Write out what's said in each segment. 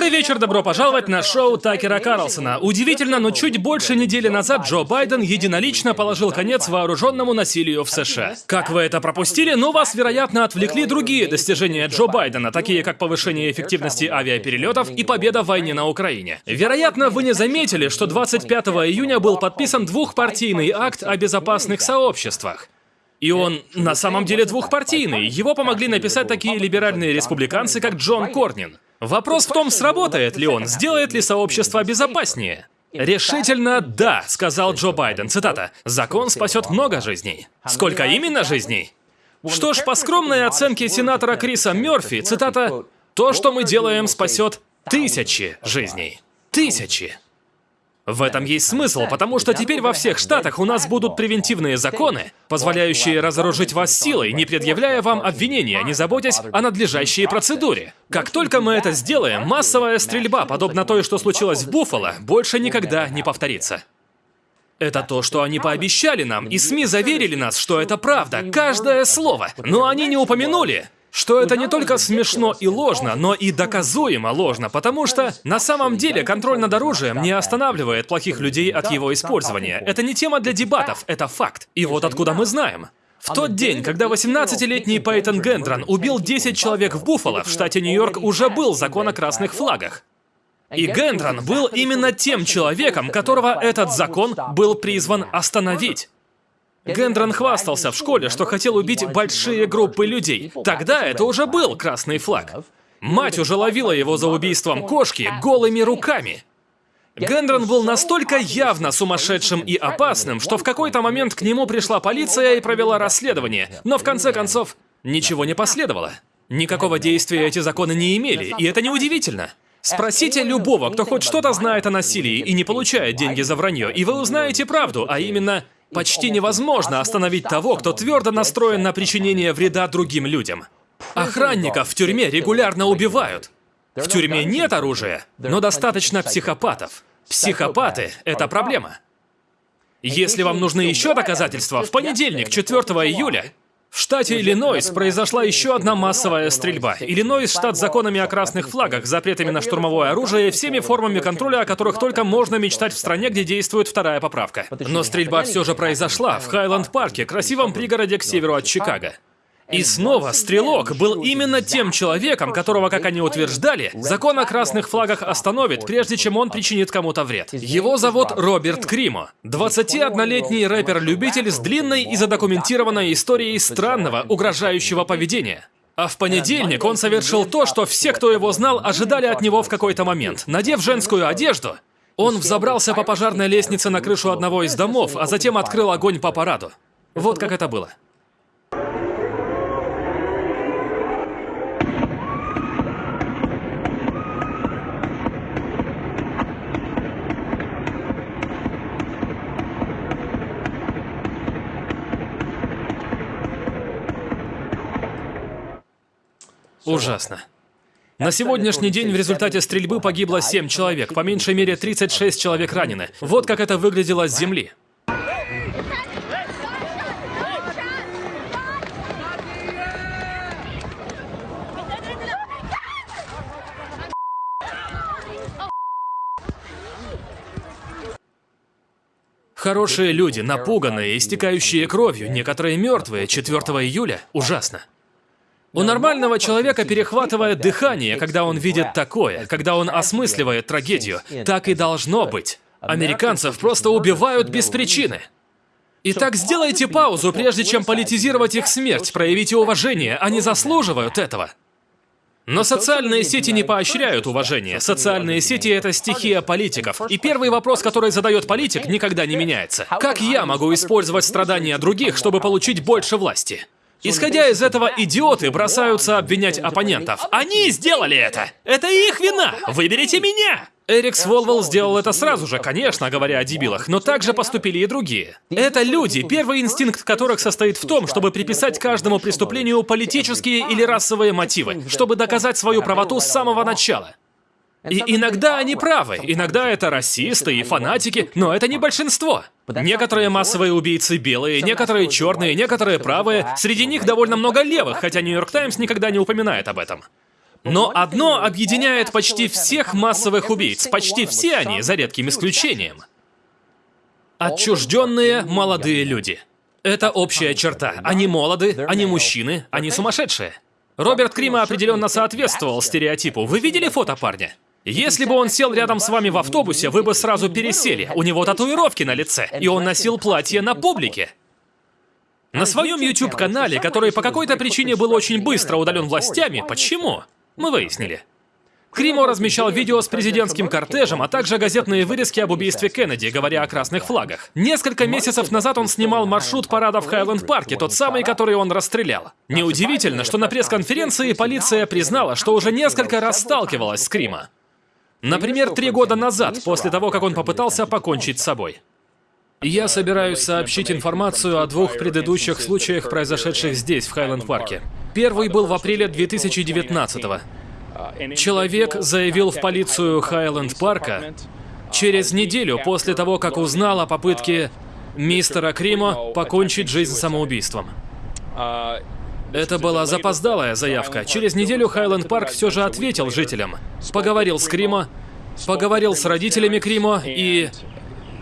Добрый вечер, добро пожаловать на шоу Такера Карлсона. Удивительно, но чуть больше недели назад Джо Байден единолично положил конец вооруженному насилию в США. Как вы это пропустили? Ну, вас, вероятно, отвлекли другие достижения Джо Байдена, такие как повышение эффективности авиаперелетов и победа в войне на Украине. Вероятно, вы не заметили, что 25 июня был подписан двухпартийный акт о безопасных сообществах. И он на самом деле двухпартийный. Его помогли написать такие либеральные республиканцы, как Джон Корнин. Вопрос в том, сработает ли он, сделает ли сообщество безопаснее. Решительно да, сказал Джо Байден. Цитата. Закон спасет много жизней. Сколько именно жизней? Что ж, по скромной оценке сенатора Криса Мерфи, цитата, то, что мы делаем, спасет тысячи жизней. Тысячи. В этом есть смысл, потому что теперь во всех штатах у нас будут превентивные законы, позволяющие разоружить вас силой, не предъявляя вам обвинения, не заботясь о надлежащей процедуре. Как только мы это сделаем, массовая стрельба, подобно той, что случилось в Буффало, больше никогда не повторится. Это то, что они пообещали нам, и СМИ заверили нас, что это правда, каждое слово. Но они не упомянули, что это не только смешно и ложно, но и доказуемо ложно, потому что на самом деле контроль над оружием не останавливает плохих людей от его использования. Это не тема для дебатов, это факт. И вот откуда мы знаем. В тот день, когда 18-летний Пейтон Гендрон убил 10 человек в Буффало, в штате Нью-Йорк уже был закон о красных флагах. И Гендрон был именно тем человеком, которого этот закон был призван остановить. Гендрон хвастался в школе, что хотел убить большие группы людей. Тогда это уже был красный флаг. Мать уже ловила его за убийством кошки голыми руками. Гендрон был настолько явно сумасшедшим и опасным, что в какой-то момент к нему пришла полиция и провела расследование, но в конце концов ничего не последовало. Никакого действия эти законы не имели, и это неудивительно. Спросите любого, кто хоть что-то знает о насилии и не получает деньги за вранье, и вы узнаете правду, а именно Почти невозможно остановить того, кто твердо настроен на причинение вреда другим людям. Охранников в тюрьме регулярно убивают. В тюрьме нет оружия, но достаточно психопатов. Психопаты — это проблема. Если вам нужны еще доказательства, в понедельник, 4 июля, в штате Иллинойс произошла еще одна массовая стрельба. Иллинойс – штат с законами о красных флагах, запретами на штурмовое оружие и всеми формами контроля, о которых только можно мечтать в стране, где действует вторая поправка. Но стрельба все же произошла в Хайленд-парке, красивом пригороде к северу от Чикаго. И снова Стрелок был именно тем человеком, которого, как они утверждали, закон о красных флагах остановит, прежде чем он причинит кому-то вред. Его зовут Роберт Кримо. 21-летний рэпер-любитель с длинной и задокументированной историей странного, угрожающего поведения. А в понедельник он совершил то, что все, кто его знал, ожидали от него в какой-то момент. Надев женскую одежду, он взобрался по пожарной лестнице на крышу одного из домов, а затем открыл огонь по параду. Вот как это было. Ужасно. На сегодняшний день в результате стрельбы погибло 7 человек, по меньшей мере 36 человек ранены. Вот как это выглядело с земли. Хорошие люди, напуганные, истекающие кровью, некоторые мертвые 4 июля. Ужасно. У нормального человека перехватывает дыхание, когда он видит такое, когда он осмысливает трагедию. Так и должно быть. Американцев просто убивают без причины. Итак, сделайте паузу, прежде чем политизировать их смерть, проявите уважение, они заслуживают этого. Но социальные сети не поощряют уважение. Социальные сети — это стихия политиков. И первый вопрос, который задает политик, никогда не меняется. Как я могу использовать страдания других, чтобы получить больше власти? Исходя из этого, идиоты бросаются обвинять оппонентов. Они сделали это! Это их вина! Выберите меня! Эрик Сволвелл сделал это сразу же, конечно, говоря о дебилах, но также поступили и другие. Это люди, первый инстинкт которых состоит в том, чтобы приписать каждому преступлению политические или расовые мотивы, чтобы доказать свою правоту с самого начала. И иногда они правы, иногда это расисты и фанатики, но это не большинство. Некоторые массовые убийцы белые, некоторые черные, некоторые правые, среди них довольно много левых, хотя Нью-Йорк Таймс никогда не упоминает об этом. Но одно объединяет почти всех массовых убийц, почти все они, за редким исключением. Отчужденные молодые люди. Это общая черта. Они молоды, они мужчины, они сумасшедшие. Роберт Крима определенно соответствовал стереотипу. Вы видели фото парня? Если бы он сел рядом с вами в автобусе, вы бы сразу пересели. У него татуировки на лице, и он носил платье на публике. На своем YouTube-канале, который по какой-то причине был очень быстро удален властями, почему? Мы выяснили. Кримо размещал видео с президентским кортежем, а также газетные вырезки об убийстве Кеннеди, говоря о красных флагах. Несколько месяцев назад он снимал маршрут парада в Хайленд-парке, тот самый, который он расстрелял. Неудивительно, что на пресс-конференции полиция признала, что уже несколько раз сталкивалась с Крима. Например, три года назад, после того, как он попытался покончить с собой. Я собираюсь сообщить информацию о двух предыдущих случаях, произошедших здесь, в Хайленд-парке. Первый был в апреле 2019 -го. Человек заявил в полицию Хайленд-парка через неделю после того, как узнал о попытке мистера Кримо покончить жизнь самоубийством. Это была запоздалая заявка. Через неделю Хайленд Парк все же ответил жителям. Поговорил с Кримо, поговорил с родителями Кримо и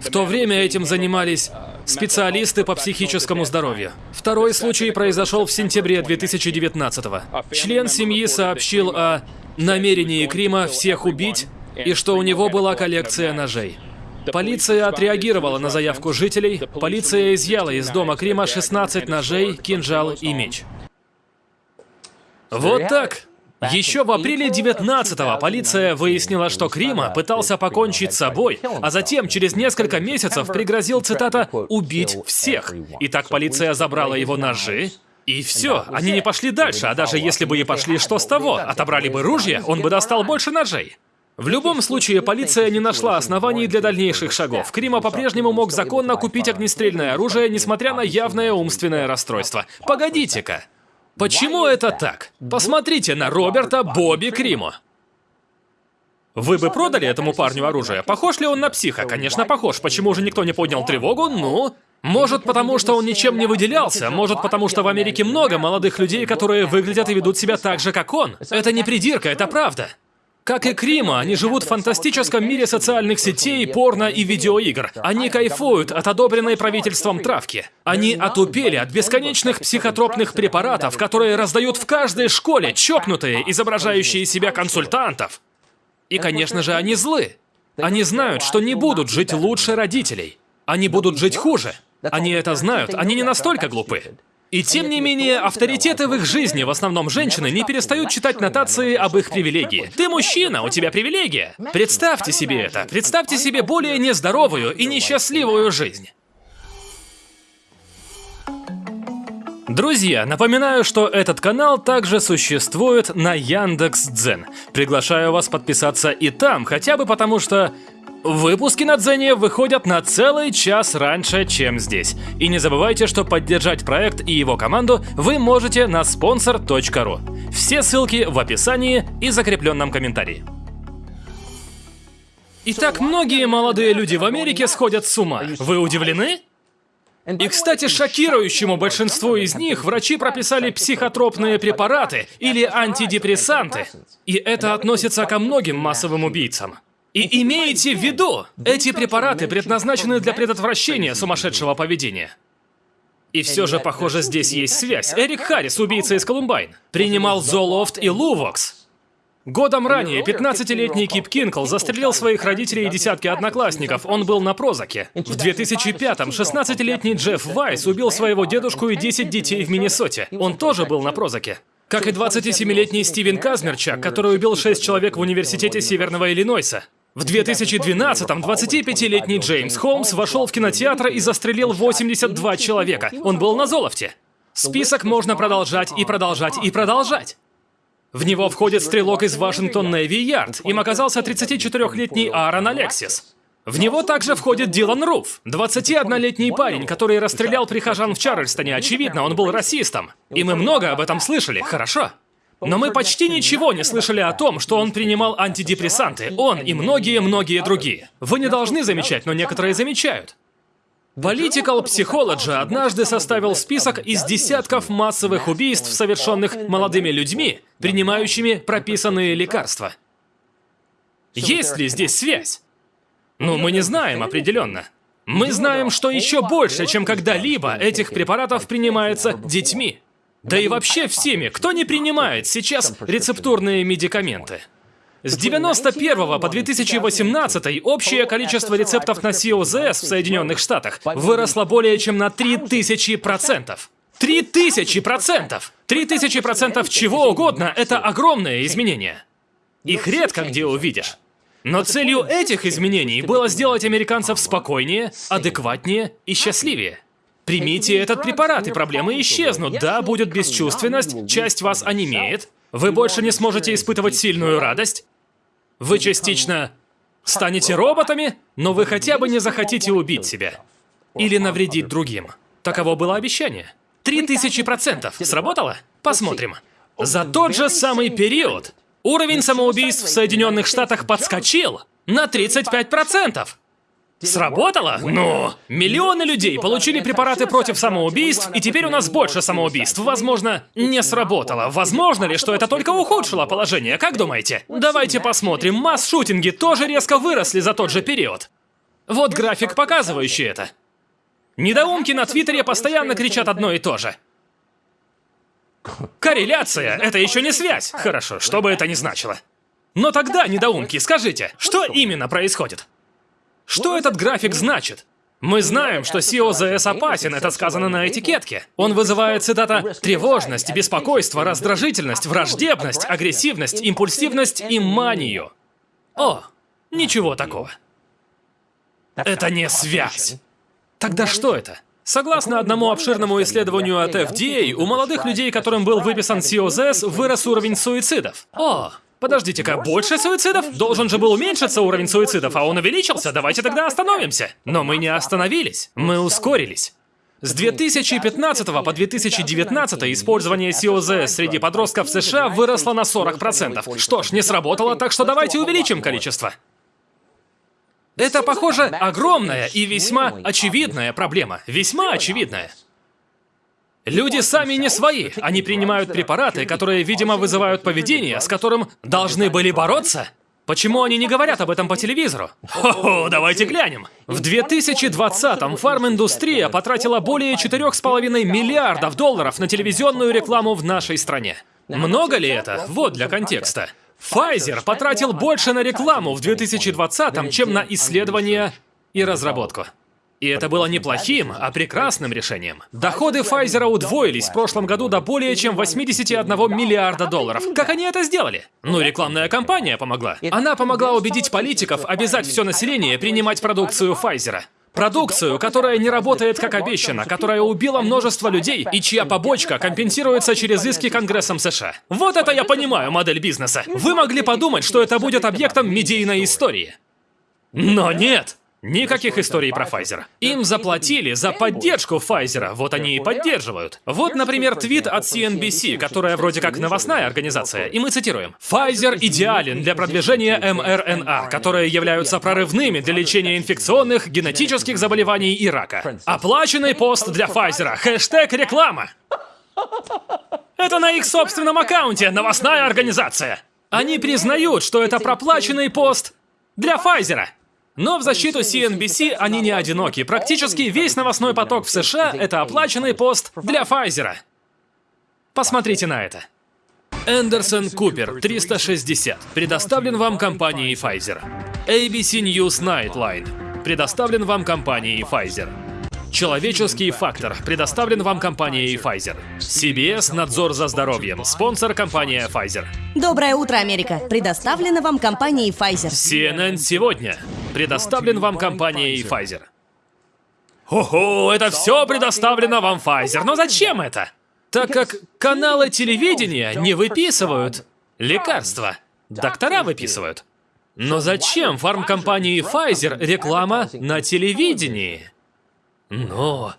в то время этим занимались специалисты по психическому здоровью. Второй случай произошел в сентябре 2019 -го. Член семьи сообщил о намерении Крима всех убить и что у него была коллекция ножей. Полиция отреагировала на заявку жителей. Полиция изъяла из дома Крима 16 ножей, кинжал и меч. Вот так. Еще в апреле 19-го полиция выяснила, что Крима пытался покончить с собой, а затем через несколько месяцев пригрозил, цитата, «убить всех». И так полиция забрала его ножи, и все, они не пошли дальше, а даже если бы и пошли, что с того? Отобрали бы ружья, он бы достал больше ножей. В любом случае, полиция не нашла оснований для дальнейших шагов. Крима по-прежнему мог законно купить огнестрельное оружие, несмотря на явное умственное расстройство. Погодите-ка. Почему это так? Посмотрите на Роберта Бобби Кримо. Вы бы продали этому парню оружие? Похож ли он на психа? Конечно, похож. Почему же никто не поднял тревогу? Ну... Может, потому что он ничем не выделялся, может, потому что в Америке много молодых людей, которые выглядят и ведут себя так же, как он. Это не придирка, это правда. Как и Крима, они живут в фантастическом мире социальных сетей, порно и видеоигр. Они кайфуют от одобренной правительством травки. Они отупели от бесконечных психотропных препаратов, которые раздают в каждой школе чокнутые, изображающие себя консультантов. И, конечно же, они злы. Они знают, что не будут жить лучше родителей. Они будут жить хуже. Они это знают, они не настолько глупы. И тем не менее, авторитеты в их жизни, в основном женщины, не перестают читать нотации об их привилегии. Ты мужчина, у тебя привилегия. Представьте себе это. Представьте себе более нездоровую и несчастливую жизнь. Друзья, напоминаю, что этот канал также существует на Яндекс.Дзен. Приглашаю вас подписаться и там, хотя бы потому что Выпуски на Дзене выходят на целый час раньше, чем здесь. И не забывайте, что поддержать проект и его команду вы можете на sponsor.ru. Все ссылки в описании и закрепленном комментарии. Итак, многие молодые люди в Америке сходят с ума. Вы удивлены? И, кстати, шокирующему большинству из них врачи прописали психотропные препараты или антидепрессанты. И это относится ко многим массовым убийцам. И имейте в виду, эти препараты предназначены для предотвращения сумасшедшего поведения. И все же, похоже, здесь есть связь. Эрик Харрис, убийца из Колумбайн, принимал Золофт и Лувокс. Годом ранее 15-летний Кип Кинкл застрелил своих родителей и десятки одноклассников. Он был на прозаке. В 2005-м 16-летний Джефф Вайс убил своего дедушку и 10 детей в Миннесоте. Он тоже был на прозаке. Как и 27-летний Стивен Казмерчак, который убил 6 человек в университете Северного Иллинойса. В 2012-м 25-летний Джеймс Холмс вошел в кинотеатр и застрелил 82 человека. Он был на золоте. Список можно продолжать и продолжать и продолжать. В него входит стрелок из Вашингтон Нэви Ярд. Им оказался 34-летний Аарон Алексис. В него также входит Дилан Руф, 21-летний парень, который расстрелял прихожан в Чарльстоне. Очевидно, он был расистом. И мы много об этом слышали, хорошо? Но мы почти ничего не слышали о том, что он принимал антидепрессанты. Он и многие-многие другие. Вы не должны замечать, но некоторые замечают. Political Psychology однажды составил список из десятков массовых убийств, совершенных молодыми людьми, принимающими прописанные лекарства. Есть ли здесь связь? Ну, мы не знаем определенно. Мы знаем, что еще больше, чем когда-либо этих препаратов принимается детьми. Да и вообще всеми, кто не принимает сейчас рецептурные медикаменты. С 91 по 2018 общее количество рецептов на COZS в Соединенных Штатах выросло более чем на 3000%. 3000%! 3000% чего угодно – это огромное изменение. Их редко где увидишь. Но целью этих изменений было сделать американцев спокойнее, адекватнее и счастливее. Примите этот препарат, и проблемы исчезнут. Да, будет бесчувственность, часть вас онемеет, вы больше не сможете испытывать сильную радость, вы частично станете роботами, но вы хотя бы не захотите убить себя. Или навредить другим. Таково было обещание. Три тысячи процентов. Сработало? Посмотрим. За тот же самый период Уровень самоубийств в Соединенных Штатах подскочил на 35%. Сработало? Ну, миллионы людей получили препараты против самоубийств, и теперь у нас больше самоубийств. Возможно, не сработало. Возможно ли, что это только ухудшило положение? Как думаете? Давайте посмотрим. Масс-шутинги тоже резко выросли за тот же период. Вот график, показывающий это. Недоумки на Твиттере постоянно кричат одно и то же. Корреляция — это еще не связь. Хорошо, что бы это ни значило. Но тогда, недоумки, скажите, что именно происходит? Что этот график значит? Мы знаем, что COZS опасен, это сказано на этикетке. Он вызывает, цитата, «тревожность, беспокойство, раздражительность, враждебность, агрессивность, импульсивность и манию». О, ничего такого. Это не связь. Тогда что это? Согласно одному обширному исследованию от FDA, у молодых людей, которым был выписан COZS, вырос уровень суицидов. О, Подождите-ка, больше суицидов? Должен же был уменьшиться уровень суицидов, а он увеличился. Давайте тогда остановимся. Но мы не остановились. Мы ускорились. С 2015 по 2019 использование COZ среди подростков США выросло на 40%. Что ж, не сработало, так что давайте увеличим количество. Это, похоже, огромная и весьма очевидная проблема. Весьма очевидная. Люди сами не свои. Они принимают препараты, которые, видимо, вызывают поведение, с которым должны были бороться. Почему они не говорят об этом по телевизору? Хо-хо, давайте глянем. В 2020-м фарм-индустрия потратила более 4,5 миллиардов долларов на телевизионную рекламу в нашей стране. Много ли это? Вот для контекста. Pfizer потратил больше на рекламу в 2020-м, чем на исследования и разработку. И это было не плохим, а прекрасным решением. Доходы Pfizer удвоились в прошлом году до более чем 81 миллиарда долларов. Как они это сделали? Ну, рекламная кампания помогла. Она помогла убедить политиков обязать все население принимать продукцию Pfizer. Продукцию, которая не работает как обещано, которая убила множество людей и чья побочка компенсируется через иски Конгрессом США. Вот это я понимаю модель бизнеса. Вы могли подумать, что это будет объектом медийной истории. Но нет! Никаких историй про Pfizer. Им заплатили за поддержку Pfizer, вот они и поддерживают. Вот, например, твит от CNBC, которая вроде как новостная организация, и мы цитируем. Pfizer идеален для продвижения mRNA, которые являются прорывными для лечения инфекционных, генетических заболеваний и рака. Оплаченный пост для Pfizer. Хэштег реклама. Это на их собственном аккаунте, новостная организация. Они признают, что это проплаченный пост для Pfizer. Но в защиту CNBC они не одиноки. Практически весь новостной поток в США — это оплаченный пост для Pfizer. Посмотрите на это. Эндерсон Купер, 360. Предоставлен вам компанией Pfizer. ABC News Nightline. Предоставлен вам компанией Pfizer. Человеческий фактор предоставлен вам компанией Pfizer. CBS Надзор за здоровьем. Спонсор компания Pfizer. Доброе утро, Америка. Предоставлено вам компанией Pfizer. CNN сегодня. Предоставлен вам компанией Pfizer. Ого, это все предоставлено вам Pfizer. Но зачем это? Так как каналы телевидения не выписывают лекарства. Доктора выписывают. Но зачем фармкомпании Pfizer реклама на телевидении? Но...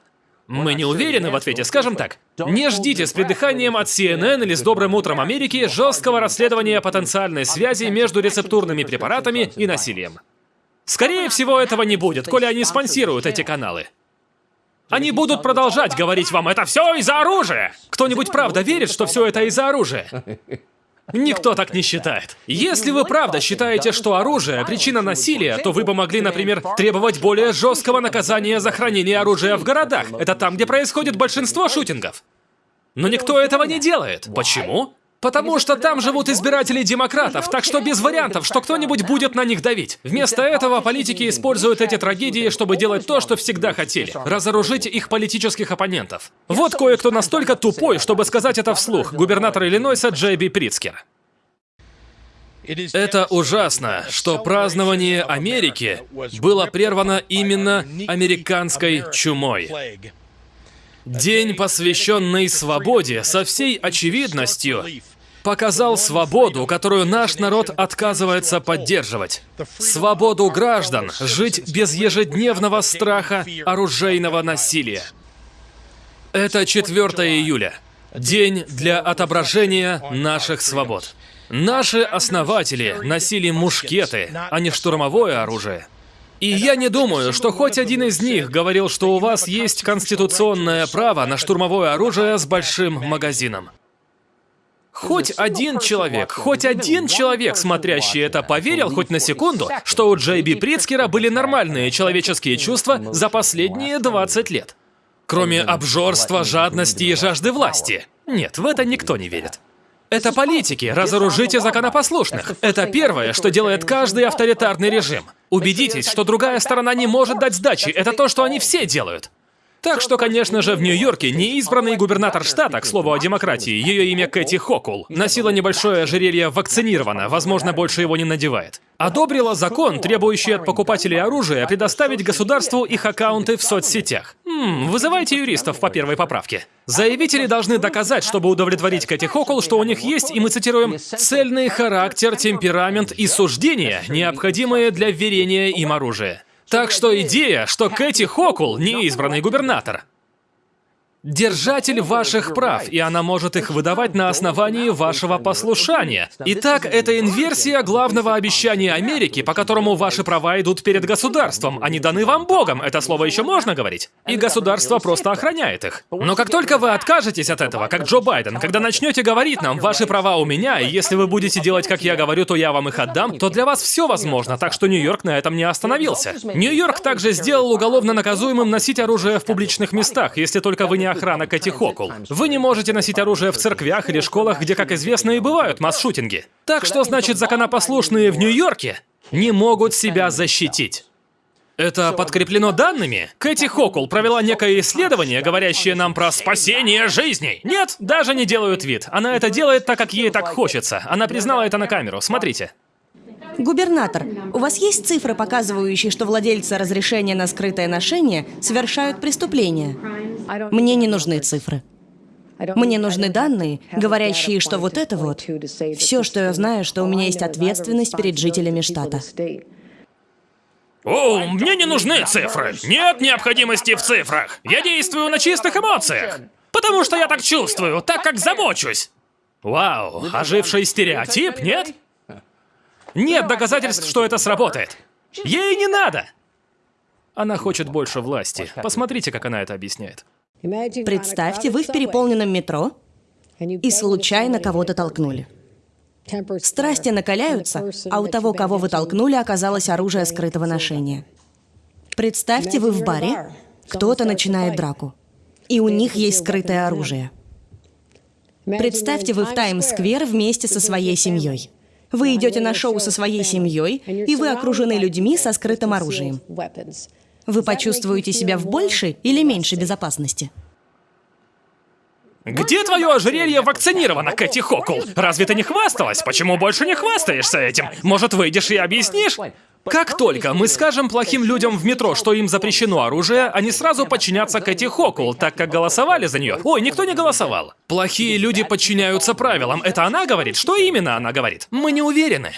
Мы не уверены в ответе, скажем так. Не ждите с придыханием от CNN или с Добрым утром Америки жесткого расследования потенциальной связи между рецептурными препаратами и насилием. Скорее всего, этого не будет, коли они спонсируют эти каналы. Они будут продолжать говорить вам, это все из-за оружия. Кто-нибудь правда верит, что все это из-за оружия? Никто так не считает. Если вы правда считаете, что оружие – причина насилия, то вы бы могли, например, требовать более жесткого наказания за хранение оружия в городах. Это там, где происходит большинство шутингов. Но никто этого не делает. Почему? Потому что там живут избиратели демократов, так что без вариантов, что кто-нибудь будет на них давить. Вместо этого политики используют эти трагедии, чтобы делать то, что всегда хотели – разоружить их политических оппонентов. Вот кое-кто настолько тупой, чтобы сказать это вслух, губернатор Иллинойса Джей Би Прицкер. Это ужасно, что празднование Америки было прервано именно американской чумой. День, посвященный свободе, со всей очевидностью показал свободу, которую наш народ отказывается поддерживать. Свободу граждан жить без ежедневного страха оружейного насилия. Это 4 июля. День для отображения наших свобод. Наши основатели носили мушкеты, а не штурмовое оружие. И я не думаю, что хоть один из них говорил, что у вас есть конституционное право на штурмовое оружие с большим магазином. Хоть один человек, хоть один человек, смотрящий это, поверил хоть на секунду, что у Джей Би Прицкера были нормальные человеческие чувства за последние 20 лет. Кроме обжорства, жадности и жажды власти. Нет, в это никто не верит. Это политики, разоружите законопослушных. Это первое, что делает каждый авторитарный режим. Убедитесь, что другая сторона не может дать сдачи. Это то, что они все делают. Так что, конечно же, в Нью-Йорке неизбранный губернатор штата, к слову о демократии, ее имя Кэти Хокул, носила небольшое ожерелье вакцинировано, возможно, больше его не надевает. Одобрила закон, требующий от покупателей оружия предоставить государству их аккаунты в соцсетях. Ммм, вызывайте юристов по первой поправке. Заявители должны доказать, чтобы удовлетворить Кэти Хокул, что у них есть, и мы цитируем, «цельный характер, темперамент и суждения, необходимые для верения им оружия». Так что идея, что Кэти Хокул не избранный губернатор, держатель ваших прав, и она может их выдавать на основании вашего послушания. Итак, это инверсия главного обещания Америки, по которому ваши права идут перед государством. Они даны вам Богом, это слово еще можно говорить. И государство просто охраняет их. Но как только вы откажетесь от этого, как Джо Байден, когда начнете говорить нам, ваши права у меня, и если вы будете делать, как я говорю, то я вам их отдам, то для вас все возможно, так что Нью-Йорк на этом не остановился. Нью-Йорк также сделал уголовно наказуемым носить оружие в публичных местах, если только вы не охрана Кэти Хокул. Вы не можете носить оружие в церквях или школах, где, как известно, и бывают масс-шутинги. Так что, значит, законопослушные в Нью-Йорке не могут себя защитить. Это подкреплено данными? Кэти Хокул провела некое исследование, говорящее нам про спасение жизней. Нет, даже не делают вид. Она это делает так, как ей так хочется. Она признала это на камеру. Смотрите. Губернатор, у вас есть цифры, показывающие, что владельцы разрешения на скрытое ношение совершают преступления? Мне не нужны цифры. Мне нужны данные, говорящие, что вот это вот, все, что я знаю, что у меня есть ответственность перед жителями штата. О, мне не нужны цифры. Нет необходимости в цифрах. Я действую на чистых эмоциях. Потому что я так чувствую, так как забочусь. Вау, оживший стереотип, нет? Нет доказательств, что это сработает. Ей не надо. Она хочет больше власти. Посмотрите, как она это объясняет. Представьте, вы в переполненном метро и случайно кого-то толкнули. Страсти накаляются, а у того, кого вы толкнули, оказалось оружие скрытого ношения. Представьте, вы в баре, кто-то начинает драку, и у них есть скрытое оружие. Представьте, вы в Таймс-сквер вместе со своей семьей. Вы идете на шоу со своей семьей, и вы окружены людьми со скрытым оружием. Вы почувствуете себя в большей или меньшей безопасности? Где твое ожерелье вакцинировано, Кэти Хокул? Разве ты не хвасталась? Почему больше не хвастаешься этим? Может, выйдешь и объяснишь? Как только мы скажем плохим людям в метро, что им запрещено оружие, они сразу подчинятся Кэти Хокул, так как голосовали за нее. Ой, никто не голосовал. Плохие люди подчиняются правилам. Это она говорит? Что именно она говорит? Мы не уверены.